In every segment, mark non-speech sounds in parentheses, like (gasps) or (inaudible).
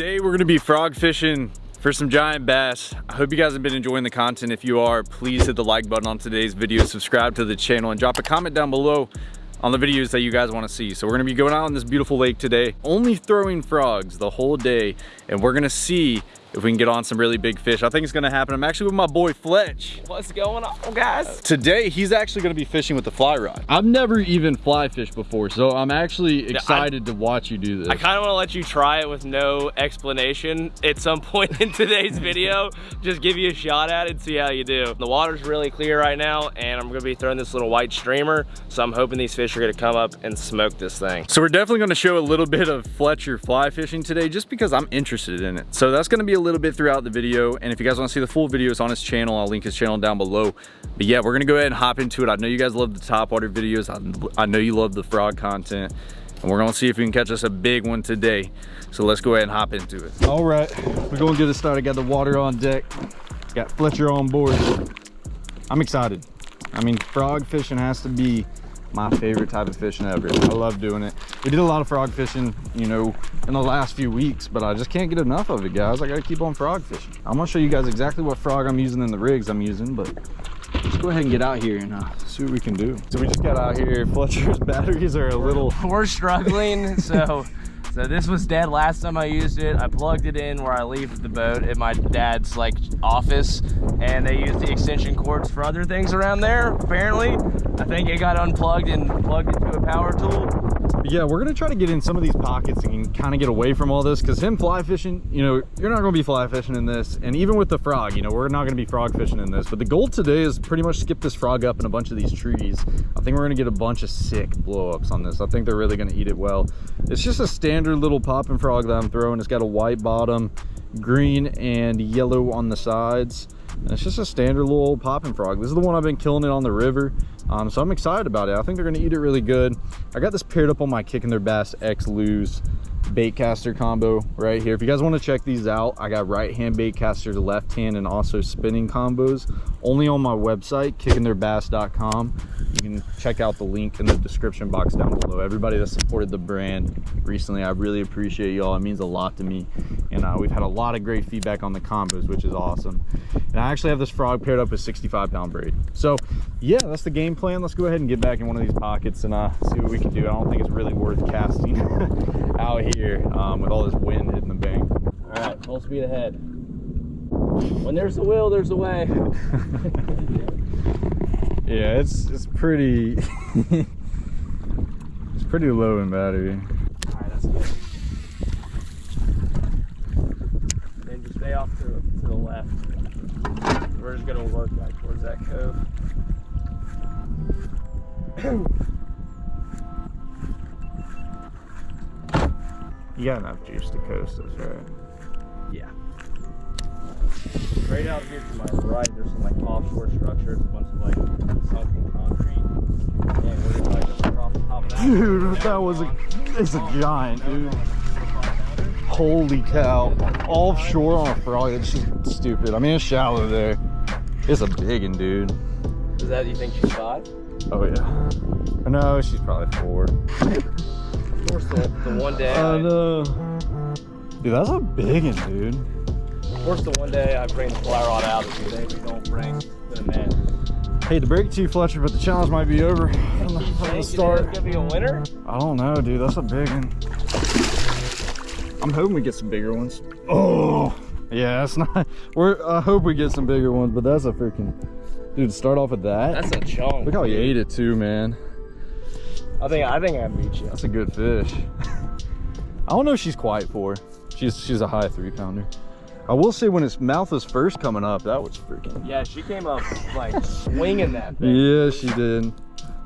Today we're gonna be frog fishing for some giant bass. I hope you guys have been enjoying the content. If you are, please hit the like button on today's video, subscribe to the channel, and drop a comment down below on the videos that you guys want to see. So we're gonna be going out on this beautiful lake today, only throwing frogs the whole day, and we're gonna see if we can get on some really big fish. I think it's gonna happen. I'm actually with my boy Fletch. What's going on, guys? Today, he's actually gonna be fishing with the fly rod. I've never even fly fished before, so I'm actually excited I, to watch you do this. I kind of wanna let you try it with no explanation at some (laughs) point in today's (laughs) video. Just give you a shot at it, see how you do. The water's really clear right now, and I'm gonna be throwing this little white streamer, so I'm hoping these fish are gonna come up and smoke this thing. So we're definitely gonna show a little bit of Fletcher fly fishing today, just because I'm interested in it. So that's gonna be a a little bit throughout the video. And if you guys want to see the full videos on his channel, I'll link his channel down below. But yeah, we're to go ahead and hop into it. I know you guys love the top water videos. I, I know you love the frog content. And we're to see if we can catch us a big one today. So let's go ahead and hop into it. All right, we're to get it started. Got the water on deck. Got Fletcher on board. I'm excited. I mean, frog fishing has to be my favorite type of fishing ever. I love doing it. We did a lot of frog fishing, you know, in the last few weeks, but I just can't get enough of it, guys. I gotta keep on frog fishing. I'm gonna show you guys exactly what frog I'm using in the rigs I'm using, but let's go ahead and get out here and uh, see what we can do. So we just got out here. Fletcher's (laughs) batteries are a little... We're struggling, so (laughs) so this was dead last time I used it. I plugged it in where I leave the boat at my dad's like office and they use the extension cords for other things around there, apparently. I think it got unplugged and plugged into a power tool yeah we're gonna try to get in some of these pockets and kind of get away from all this because him fly fishing you know you're not to be fly fishing in this. And even with the frog you know we're not to be frog fishing in this. But the goal today is pretty much skip this frog up in a bunch of these trees. I think we're to get a bunch of sick blow-ups on this. I think they're really to eat it well. It's just a standard little popping frog that i'm throwing. It's got a white bottom green and yellow on the sides and it's just a standard little old popping frog. This is the one i've been killing it on the river um, so i'm excited about it. I think they're to eat it really good. I got this paired up on my kicking their bass x lose bait caster combo right here. If you guys want to check these out i got right hand bait caster left hand and also spinning combos only on my website kickingtheirbass.com you can check out the link in the description box down below. Everybody that supported the brand recently i really appreciate y'all. It means a lot to me and uh, we've had a lot of great feedback on the combos which is awesome. And i actually have this frog paired up with 65 pound braid. So yeah that's the game plan. Let's go ahead and get back in one of these pockets and uh, see what we can do. I don't think it's really worth casting (laughs) out here um, with all this wind hitting the bank. All right full speed ahead. When there's a will there's a way. (laughs) Yeah it's it's pretty (laughs) it's pretty low in battery. All right that's good. Then just stay off to, to the left. We're just gonna work back towards that cove you got enough juice to coast us right yeah Right out here to my right, there's some like offshore structures, a bunch of like sunken concrete. And we're like just the top of that. Dude, that was a, it's a giant, dude. Holy cow. Offshore on a frog, that's just stupid. I mean, it's shallow there. It's a big one, dude. Is that, you think she's five? Oh, yeah. No, she's probably four. Of course, the, the one day. Oh, I know. Dude, that's a big one, dude. Of course, the one day I bring the fly rod out is the day we don't bring the net. Hey, to break it to you, Fletcher, but the challenge might be over from the, from the start. It's gonna be a winner? I don't know, dude. That's a big one. I'm hoping we get some bigger ones. Oh, yeah, it's not. (laughs) We're. I hope we get some bigger ones, but that's a freaking. Dude, start off with that. That's a chunk. Look how he ate it too, man. I think I think I beat you. That's a good fish. (laughs) I don't know if she's quiet for. She's she's a high three pounder. I will say when its mouth was first coming up, that was freaking. Yeah, she came up like swinging that thing. Yeah, she did.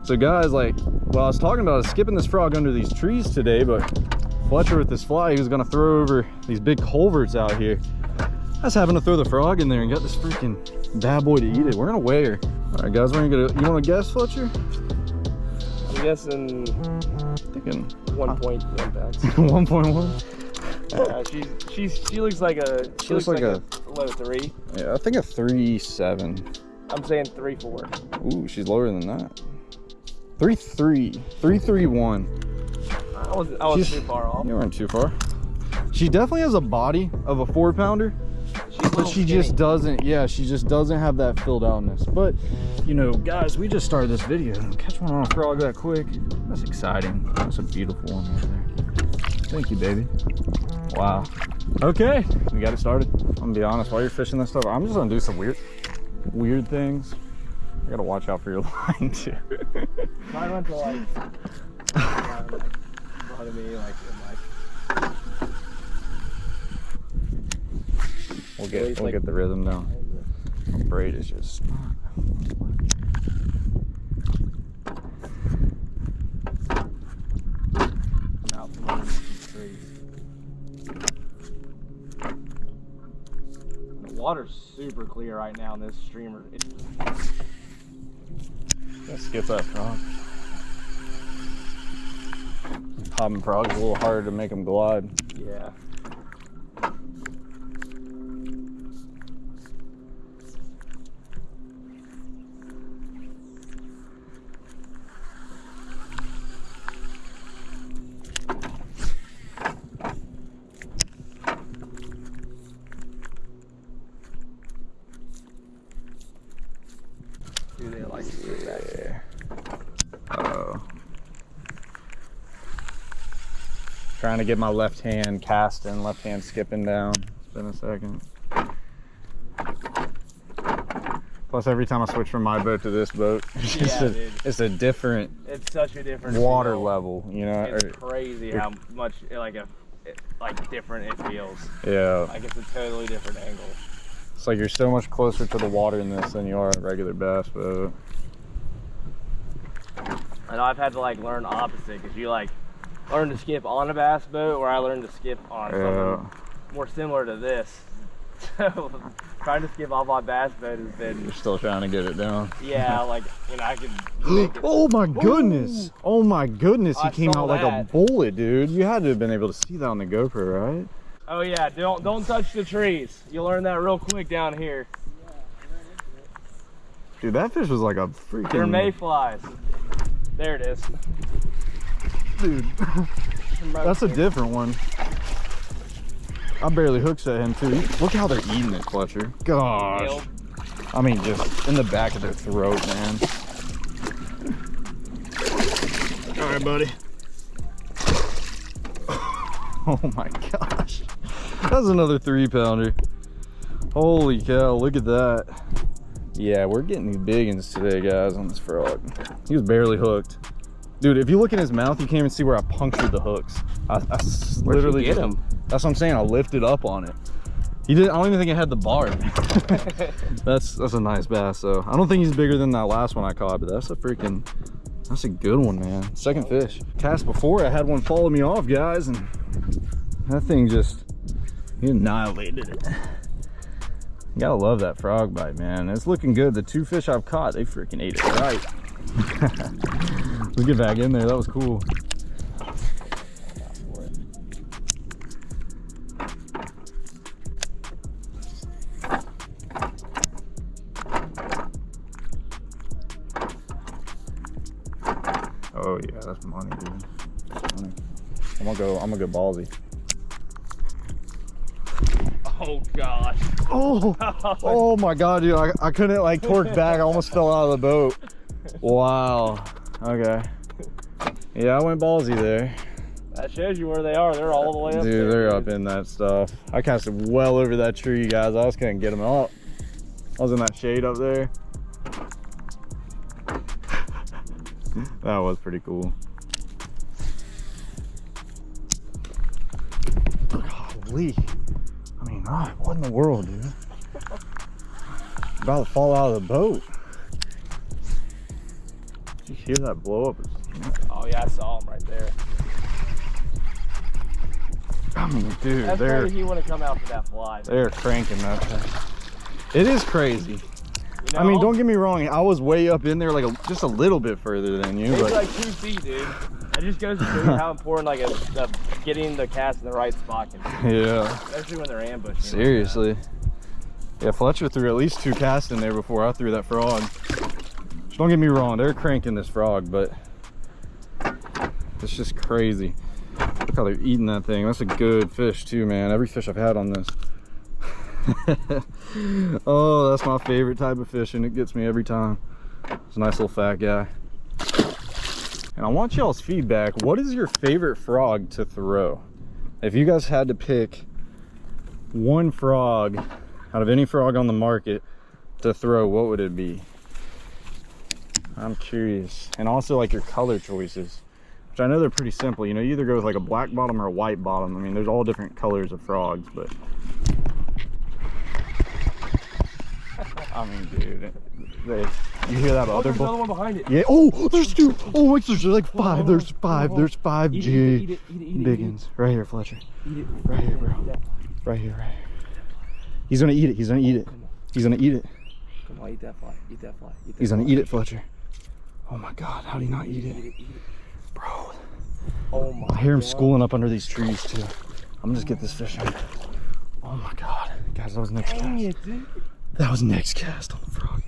So guys, like, well, I was talking about skipping this frog under these trees today, but Fletcher with this fly, he was gonna throw over these big culverts out here. I was having to throw the frog in there and got this freaking bad boy to eat it. We're gonna weigh her. All right, guys, we're gonna, you wanna guess, Fletcher? I'm guessing, thinking 1.1 pounds. (laughs) 1.1? Uh, she's she's she looks like a she, she looks, looks, like, like a, a, low three. Yeah, I think a three seven. I'm saying three four. Ooh, she's lower than that. Three three three three one. I wasn't I wasn't too far off. You weren't too far. She definitely has a body of a four pounder, but she just doesn't, yeah, she just doesn't have that filled outness. But, you know, guys, we just started this video. Catch one on a frog that quick. That's exciting. That's a beautiful one right there. Thank you, baby. Wow. Okay, we got it started. I'm gonna be honest, while you're fishing this stuff, I'm just gonna do some weird, weird things. You gotta watch out for your (laughs) line too. Mine went to like, (laughs) (laughs) yeah, like front me, like in like. We'll get, we'll like- get the rhythm down. My braid is just. out from under these trees. The water's super clear right now in this streamer. Let's skip that frog. Popping frogs a little harder to make them glide. yeah. Trying to get my left hand casting, left hand skipping down. It's been a second. Plus, every time I switch from my boat to this boat, (laughs) it's, Yeah, a, it's a different It's such a different water feel. level, you know? It's or- crazy how much like a like different it feels. yeah. Like it's a totally different angle. It's like you're so much closer to the water in this than you are a regular bass boat. I know I've had to like learn opposite because you like learn to skip on a bass boat, where I learned to skip on Yeah. something more similar to this. (laughs) So trying to skip off my bass boat has been You're still trying to get it down. yeah, like you know I can (gasps) oh my goodness! Oh my goodness! He I came saw out like a bullet, dude. You had to have been able to see that on the GoPro, right? Oh yeah, don't don't touch the trees. You learn that real quick down here. Dude, that fish was like a freaking. They're mayflies. There it is. Dude, that's a different one. I barely hooked at him too. Look how they're eating it, Fletcher. Gosh. I mean, just in the back of their throat, man. All right, buddy. (laughs) Oh my gosh. That's another three pounder. Holy cow, look at that. Yeah, we're getting these big ones today, guys, on this frog. He was barely hooked. Dude, if you look in his mouth, you can't even see where I punctured the hooks. I, I s- Where'd you literally get him? That's what I'm saying. I lifted up on it. He didn't. I don't even think it had the bar. (laughs) that's that's a nice bass. So I don't think he's bigger than that last one I caught, but that's a freaking. That's a good one, man. Second fish. Cast before, I had one follow me off, guys, and that thing just he annihilated it. You gotta love that frog bite, man. It's looking good. The two fish I've caught, they freaking ate it right. (laughs) Let's get back in there. That was cool. Oh yeah, that's money, dude. That's money. I'm gonna go. I'm gonna go ballsy. Oh gosh. Oh, (laughs) oh my god, dude! I, I couldn't like torque back. I almost fell out of the boat. Wow. Okay. Yeah, I went ballsy there, That shows you where they are. They're all the way up there. dude. They're up in that stuff. I casted well over that tree, guys. I just couldn't get them up. I was in that shade up there. (laughs) that was pretty cool. Golly. I mean, what in the world, dude? About to fall out of the boat. Did you hear that blow up? Oh yeah, I saw him right there. I mean, dude, That's they're he wouldn't come out for that fly. they're cranking that thing. It is crazy. You know? I mean, don't get me wrong. I was way up in there, like a, just a little bit further than you, It's but like two feet, dude. It just goes to show you how important like a, a getting the cast in the right spot can be, yeah, especially when they're ambushing. seriously. Yeah, Fletcher threw at least two casts in there before I threw that frog. Don't get me wrong, they're cranking this frog, but it's just crazy. Look how they're eating that thing. That's a good fish too, man. Every fish I've had on this. (laughs) oh, that's my favorite type of fishing. It gets me every time. It's a nice little fat guy. And I want y'all's feedback. What is your favorite frog to throw? If you guys had to pick one frog out of any frog on the market to throw, what would it be? I'm curious. And also like your color choices, which I know they're pretty simple. You know, you either go with like a black bottom or a white bottom. I mean, there's all different colors of frogs, but I mean, dude, they, you hear that Oh, other there's another bull? one behind it. Yeah. Oh, there's two. Oh, wait, there's like five. There's five. There's five Eat G it, eat it, eat it, biggins right here, Fletcher. Eat it. Right here, bro. Right here, right here. He's gonna eat it. He's gonna eat it. He's gonna eat it. Come on, eat that fly. Eat that fly. Eat that He's gonna fly. eat it, Fletcher. Oh my God, how do you not eat Eat it, it, eat it. bro? Oh my I hear him God. schooling up under these trees too. I'm gonna just get this fish in. Oh my God, guys, that was next Dang cast. it, dude. That was next cast on the frog.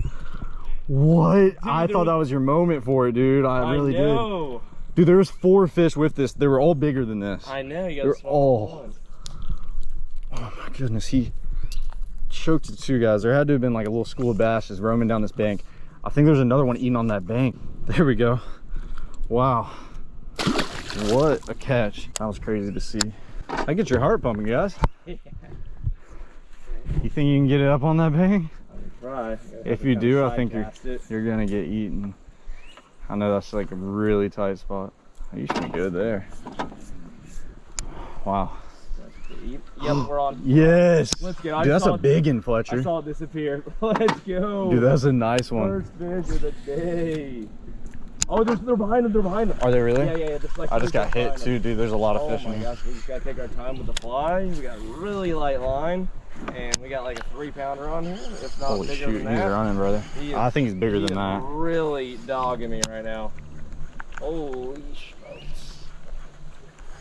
What? I thought was- that was your moment for it, dude. I really did. know. Dude, there was four fish with this. They were all bigger than this. I know. You got They're all- Oh my goodness, he choked the two guys. There had to have been like a little school of bass just roaming down this bank. I think there's another one eating on that bank. There we go. Wow. What a catch. That was crazy to see. I get your heart pumping, guys. (laughs) You think you can get it up on that bank? Try. If you do, I think you're it. you're gonna get eaten. I know that's like a really tight spot. You should be good there. Wow. Yep, we're on. (gasps) Yes. Let's get- Dude, that's a it- big one, I Fletcher. saw it disappear. (laughs) Let's go. Dude, that's a nice one. First fish of the day. Oh, there's, they're behind them. They're behind them. Are they really? Yeah, yeah, yeah. Like I just got hit behind them. too, dude. There's a lot of Oh fish in my here. gosh, we just gotta take our time with the fly. We got really light line, and we got like a three pounder on here. If not Holy bigger shoot, than he's that. running, brother. He is- I think he's bigger he than is that. Really dogging me right now. Holy smokes.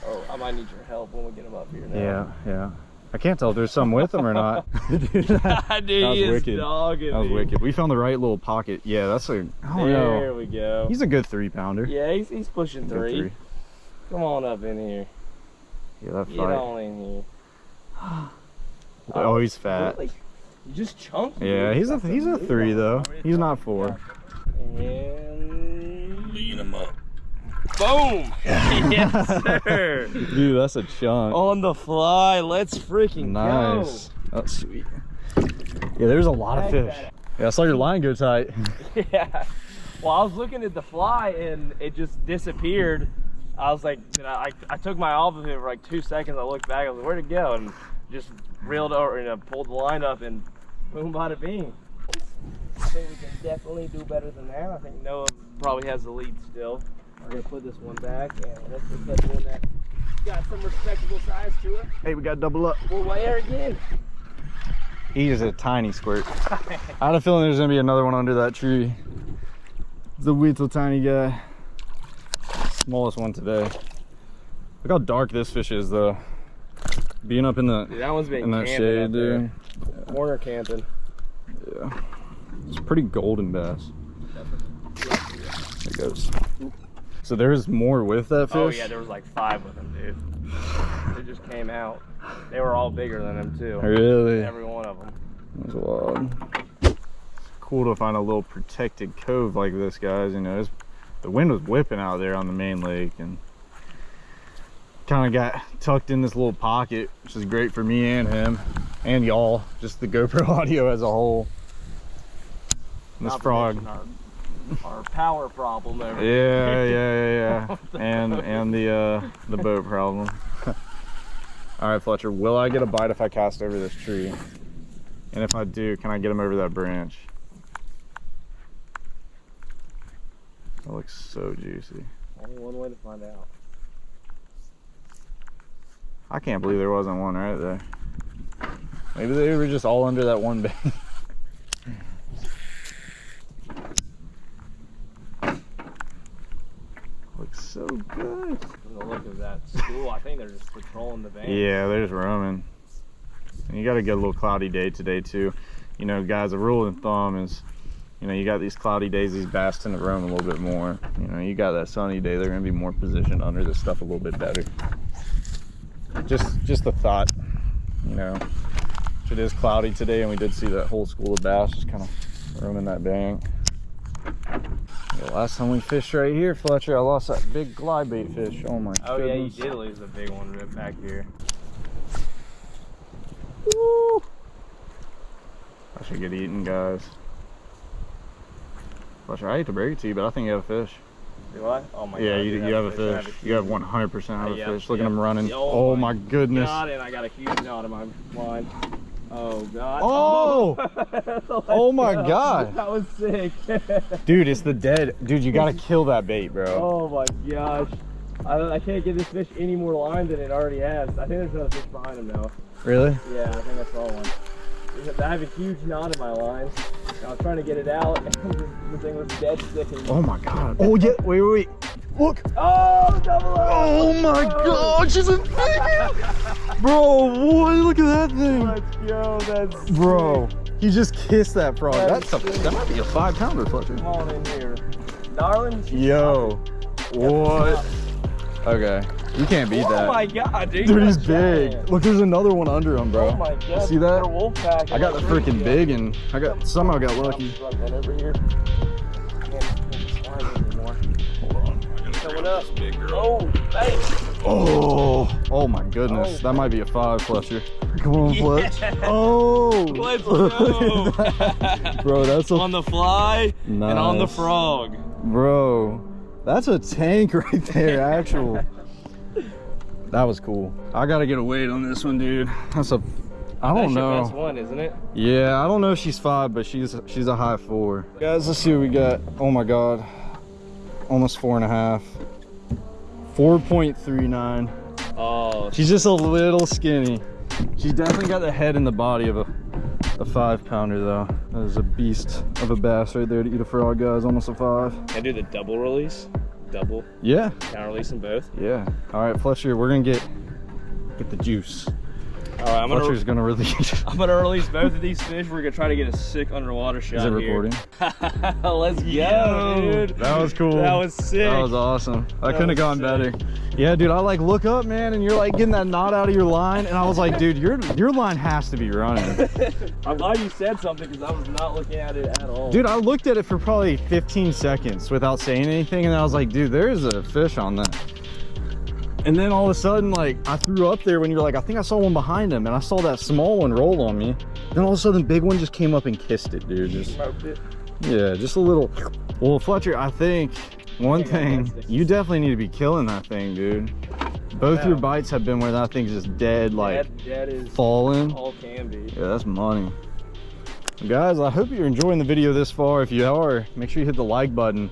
Oh, I might need your help when we get him up here now. Yeah, yeah. I can't tell if there's some with him or not. (laughs) Dude, that, (laughs) Dude, that was wicked. dogging That was me. wicked. We found the right little pocket. Yeah, that's a. I don't There know. we go. He's a good three pounder. yeah, he's, he's pushing Good three. Come on up in here. Yeah, that Get fight. on in here. (gasps) Oh, he's fat. Really? You just chunked. Yeah, he's a he's a three though. He's not four. And beat him up. Boom! (laughs) yes, sir. Dude, that's a chunk. On the fly. Let's freaking nice. That's sweet. Yeah, there's a lot of fish. Yeah, I saw your line go tight. (laughs) yeah. Well, I was looking at the fly and it just disappeared. I was like, you know, I, I took my eye off of it for like two seconds. I looked back. I was like, where'd it go? And just reeled over and pulled the line up and boom, bada bing. I think we can definitely do better than that. I think Noah probably has the lead still. We're gonna put this one back and let's just catch one that got some respectable size to it. hey, we got double up. We'll weigh her again. He is a tiny squirt. (laughs) I had a feeling there's gonna be another one under that tree. The little tiny guy. Smallest one today. Look how dark this fish is though. Being up in the Dude, that one's been in that shade, up there. dude. Corner camping. Yeah. It's pretty golden bass. There it goes. So there's more with that oh, fish? Oh yeah, there was like five of them, dude. They just came out. They were all bigger than him too. Really? Every one of them. That's wild. Cool to find a little protected cove like this, guys. You know, it's, the wind was whipping out there on the main lake and kind of got tucked in this little pocket, which is great for me and him and y'all, just the GoPro (laughs) audio as a whole. And this Not frog. Our power problem over Yeah, yeah, yeah, (laughs) yeah. and and the uh the boat problem. (laughs) All right, Fletcher, will I get a bite if I cast over this tree? And if I do, can I get him over that branch? That looks so juicy. Only one way to find out. I can't believe there wasn't one right there. Maybe they were just all under that one bank. (laughs) looks so good. From the look of that school, I think they're just patrolling the bank. Yeah, they're just roaming. And you got to get a little cloudy day today too. You know, guys, a rule of thumb is, you know, you got these cloudy days, these bass tend to roam a little bit more. You know, you got that sunny day, they're gonna be more positioned under this stuff a little bit better. just just the thought, you know, it is cloudy today, and we did see that whole school of bass just kind of roaming that bank. The last time we fished right here, Fletcher, I lost that big glide bait fish. Oh my Oh yeah, you goodness. did lose a big one right back here. Woo! I should get eaten, guys. Fletcher, I hate to break it to you, but I think you have a fish. Do I? Oh my yeah, god. you, you have a fish. You have 100% have a Yeah, fish. Look yeah. at him running. Oh Oh, my my goodness. God, and I got a huge knot in my line. Oh god. Oh! (laughs) Oh my god. That was sick. (laughs) Dude, it's the dead. Dude, you gotta (laughs) kill that bait, bro. oh my gosh. I, I can't get this fish any more line than it already has. I think there's another fish behind him now. Really? Yeah, I think I saw one. I have a huge knot in my line. I was trying to get it out, and (laughs) the thing was dead sticking. Oh my god. Oh yeah, wait, wait, wait. Look. Oh, double O! Oh my oh. god, she's a big Bro, boy, look at that thing. Let's go, that's Bro, sick. he just kissed that frog. That's That's a, that might be a five pounder, Fletcher. Come on in here. Darling, Yo, what? Okay, you can't beat Oh that. Oh my god, dude. Dude, he's big. giant. Look, there's another one under him, bro. Oh my god. See that? They're wolf pack. I got the freaking big and I got somehow got lucky. Run that over here. Can't- can't slide anymore. Coming up. Oh, hey. Oh, oh my goodness. Oh. That might be a five, Fletcher. Come on, Fletch. Yeah. (laughs) Oh. Let's go. that. (laughs) Bro, that's a on the fly and on the frog. Bro, that's a tank (laughs) right there, actual. that was cool. I gotta get a weight on this one, dude. That's a, I don't know. That's your best know. one, isn't it? Yeah, I don't know if she's five, but she's she's a high four. Guys, let's see what we got. Oh my God, almost four and a half. 4.39. Oh, She's just a little skinny. She's definitely got the head and the body of a, a five pounder though. That is a beast of a bass right there to eat a frog, guys. Almost a five. can I do the double release? Double. Yeah, Can I release them both? yeah. All right, Fletcher, we're gonna get get the juice. All right, I'm gonna, Fletcher's gonna release. (laughs) (laughs) I'm gonna release both of these fish. We're gonna try to get a sick underwater shot Is it here. recording? (laughs) Let's go, dude. That was cool. That was sick. That was awesome. I That couldn't have gone sick. better. Yeah, dude, I like look up, man, and you're like getting that knot out of your line, and I was like, dude, your your line has to be running. I'm glad you said something because I was not looking at it at all. Dude, I looked at it for probably 15 seconds without saying anything, and I was like, dude, there's a fish on that. And then all of a sudden, like, I threw up there when you were like, I think I saw one behind him, and I saw that small one roll on me. Then all of a sudden, big one just came up and kissed it, dude. Just, smoked it. yeah, just a little. Well, Fletcher, I think one thing, you definitely need to be killing that thing, dude. Both your bites have been where that thing's just dead, like, that, falling. all can be. Yeah, that's money. Guys, I hope you're enjoying the video this far. If you are, make sure you hit the like button.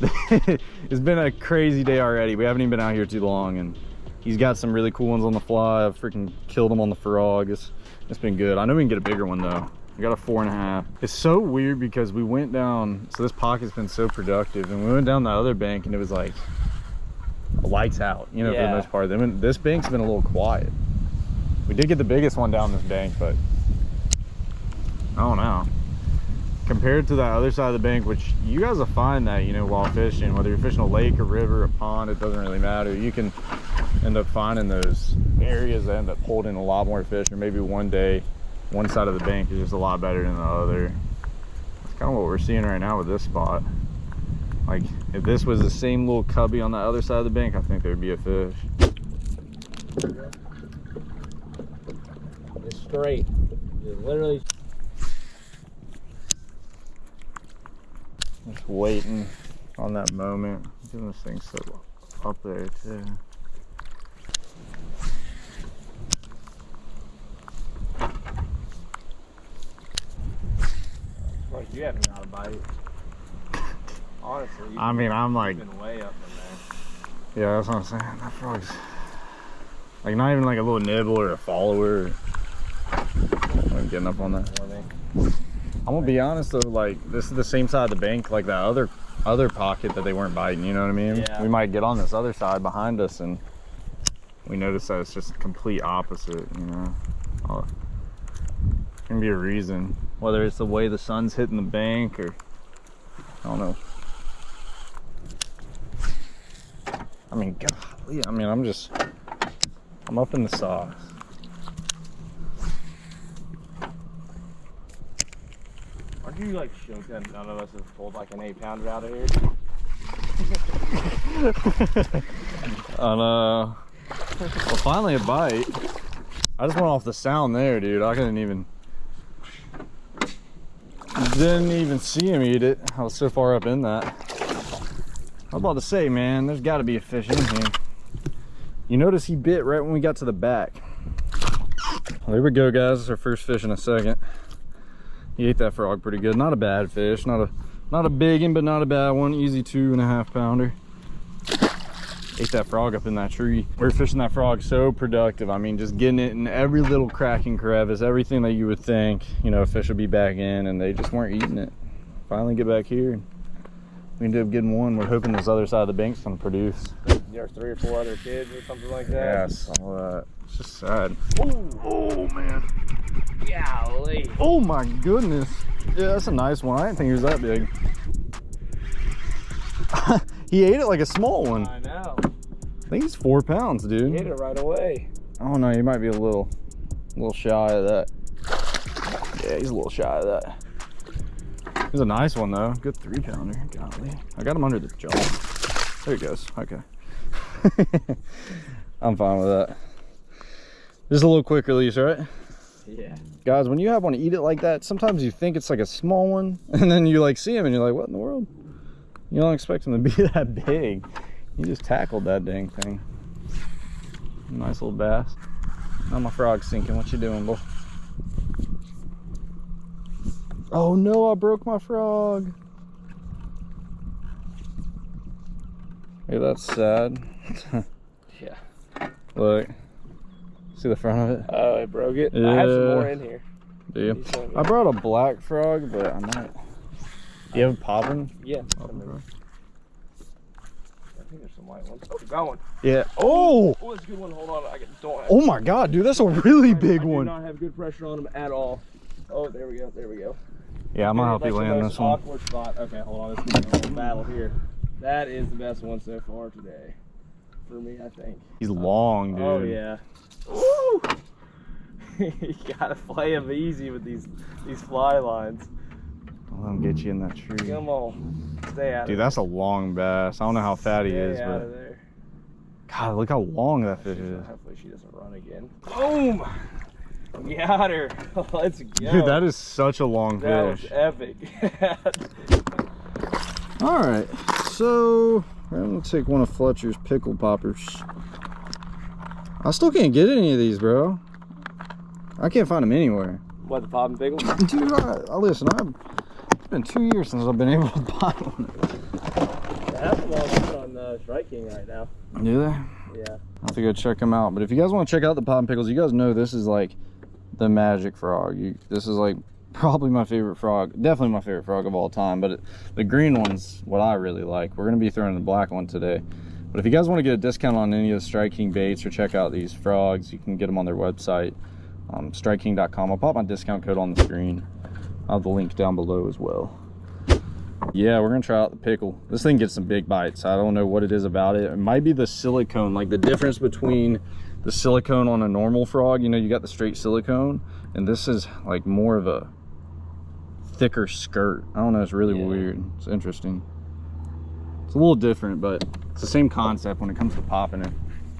(laughs) it's been a crazy day already. We haven't even been out here too long and he's got some really cool ones on the fly. I've freaking killed him on the frog. It's, it's been good. I know we can get a bigger one though. We got a four and a half. It's so weird because we went down, so this pocket's been so productive and we went down the other bank and it was like lights out, you know, for the most part. Then this bank's been a little quiet. We did get the biggest one down this bank, but I don't know. Compared to that other side of the bank, which you guys will find that, you know, while fishing, whether you're fishing a lake, a river, a pond, it doesn't really matter. You can end up finding those areas that end up holding a lot more fish, or maybe one day, one side of the bank is just a lot better than the other. That's kind of what we're seeing right now with this spot. Like, if this was the same little cubby on the other side of the bank, I think there'd be a fish. It's straight. It's literally. Just waiting on that moment. Doing this thing so up there too. Like you haven't got a bite. Honestly, I mean, I'm like, been way up yeah, that's what I'm saying. That frog's like not even like a little nibble or a follower. I'm getting up on that. In there. Morning. I'm gonna be honest though, like this is the same side of the bank, like that other other pocket that they weren't biting. You know what I mean? Yeah. We might get on this other side behind us, and we notice that it's just complete opposite. You know, oh, can be a reason, whether it's the way the sun's hitting the bank or I don't know. I mean, golly, I mean, I'm just I'm up in the sauce. You like shook that none of us have pulled like an eight pounder out of here? (laughs) On uh, well, finally a bite. I just went off the sound there, dude. I couldn't even, didn't even see him eat it. I was so far up in that. I was about to say, man, there's got to be a fish in here. You notice he bit right when we got to the back. Well, there we go, guys. Our first fish in a second. He ate that frog pretty good. Not a bad fish. Not a not a big one, but not a bad one. Easy two and a half pounder. Ate that frog up in that tree. We are fishing that frog so productive. I mean, just getting it in every little crack and crevice, everything that you would think, you know, a fish would be back in, and they just weren't eating it. Finally get back here. We ended up getting one. We're hoping this other side of the bank's gonna produce. There's three or four other kids or something like that. Yes. All that. It's just sad. Ooh, Oh man. golly. Oh my goodness. Yeah, that's a nice one. I didn't think he was that big. (laughs) he ate it like a small one. I know. I think he's four pounds, He hit dude. it right away. Oh no, he might be a little, a little shy of that. Yeah, he's a little shy of that. He's a nice one though. Good three pounder. Golly. I got him under the jaw. There he goes. Okay. (laughs) I'm fine with that. Just a little quick release, right? Yeah. guys when you have one to eat it like that sometimes you think it's like a small one (laughs) and then you like see him and you're like what in the world? You don't expect him to be (laughs) that big. You just tackled that dang thing. Nice little bass. Now my frog's sinking. What you doing boy? Oh no i broke my frog. Hey that's sad. (laughs) Yeah. look see the front of it Oh, it broke it. I have some more in here. do you You. I brought a black frog, but I might. Do you have a poppin'? Yeah. Oh, I. I think there's some white ones. Oh, got one. Yeah. Oh! Oh, oh that's a good one. Hold on. I don't have, Oh my god, dude, that's a really I- big I do one. not have good pressure on them at all. Oh, there we go. There we go. Yeah, I'm gonna help you land this one. Awkward spot. Okay, hold on. This is a whole battle here. That is the best one so far today. For me, I think. He's long, oh, dude. Oh yeah. Woo! (laughs) you gotta play them easy with these these fly lines. Don't let him get you in that tree. Come on, stay out Dude, that's a long bass. I don't know how fat he is, out but of there. God, look how long that fish is. Hopefully she doesn't run again. Boom! Got her. (laughs) Let's go. Dude, that is such a long That was epic. (laughs) All right, so I'm gonna take one of Fletcher's pickle poppers. I still can't get any of these, bro. I can't find them anywhere. what the pop and pickle? (laughs) Dude, I, I listen. I've, it's been two years since I've been able to (laughs) buy one. Of all on uh, Strike King right now. Do they? Yeah. I'll have to go check them out. But if you guys want to check out the pop and pickles, you guys know this is like the magic frog. You, this is like (laughs) probably my favorite frog. Definitely my favorite frog of all time. But it, the green one's what I really like. We're gonna be throwing the black one today. But if you guys want to get a discount on any of the Strike King baits or check out these frogs, you can get them on their website, um, StrikeKing.com. I'll pop my discount code on the screen. I'll have the link down below as well. Yeah, we're gonna try out the pickle. This thing gets some big bites. I don't know what it is about it. It might be the silicone, like the difference between the silicone on a normal frog. You know, you got the straight silicone, and this is like more of a thicker skirt. I don't know. It's really Yeah. weird. It's interesting. It's a little different, but it's the same concept when it comes to popping it.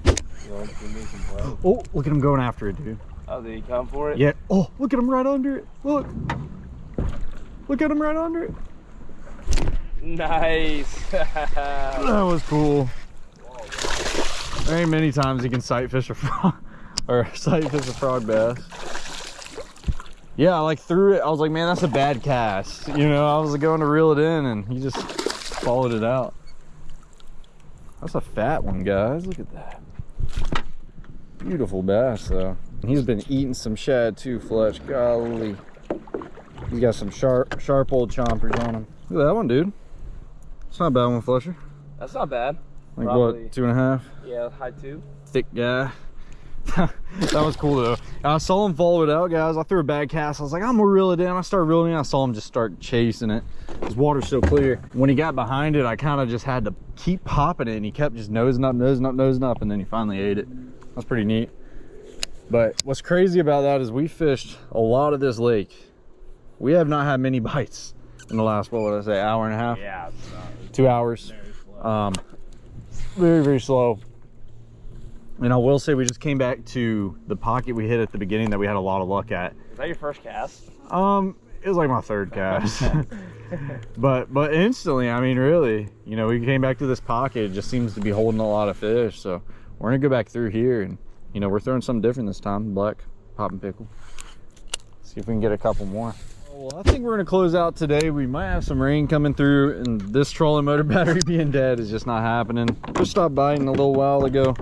You want to give me some play? Oh, look at him going after it, dude. Oh, did he come for it? Yeah. Oh, look at him right under it. Look. Look at him right under it. Nice. (laughs) That was cool. There ain't many times you can sight fish a frog (laughs) or sight fish a frog bass. Yeah, I like threw it. I was like, man, that's a bad cast. You know, I was going to reel it in and he just followed it out. That's a fat one, guys. Look at that. Beautiful bass, though. He's been eating some shad too, Fletch. Golly. He's got some sharp, sharp old chompers on him. Look at that one, dude. It's not a bad one, Fletcher. That's not bad. Like Probably. what, two and a half? Yeah, high two. Thick guy. (laughs) that was cool though. I saw him follow it out, guys. I threw a bad cast. I was like, I'm gonna reel it in. I started reeling in. I saw him just start chasing it. His water's so clear. When he got behind it, I kind of just had to keep popping it, and he kept just nosing up, nosing up, nosing up, and then he finally ate it. That's pretty neat. But what's crazy about that is we fished a lot of this lake. We have not had many (laughs) bites in the last, what would I say, hour and a half? Yeah. Two hours. Very Um, very, very slow. And I will say we just came back to the pocket we hit at the beginning that we had a lot of luck at. Is that your first cast? Um, it was like my third cast. (laughs) (laughs) but but instantly, I mean, really, you know, we came back to this pocket. It just seems to be holding a lot of fish. So we're gonna go back through here, and you know, we're throwing something different this time. Black popping pickle. See if we can get a couple more. Oh, well, I think we're gonna close out today. We might have some rain coming through, and this trolling motor (laughs) battery being dead is just not happening. Just stopped biting a little while ago.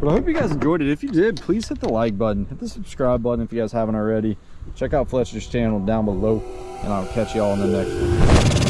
But I hope you guys enjoyed it. If you did, please hit the like button, hit the subscribe button if you guys haven't already. Check out Fletcher's channel down below, and I'll catch you all in the next one.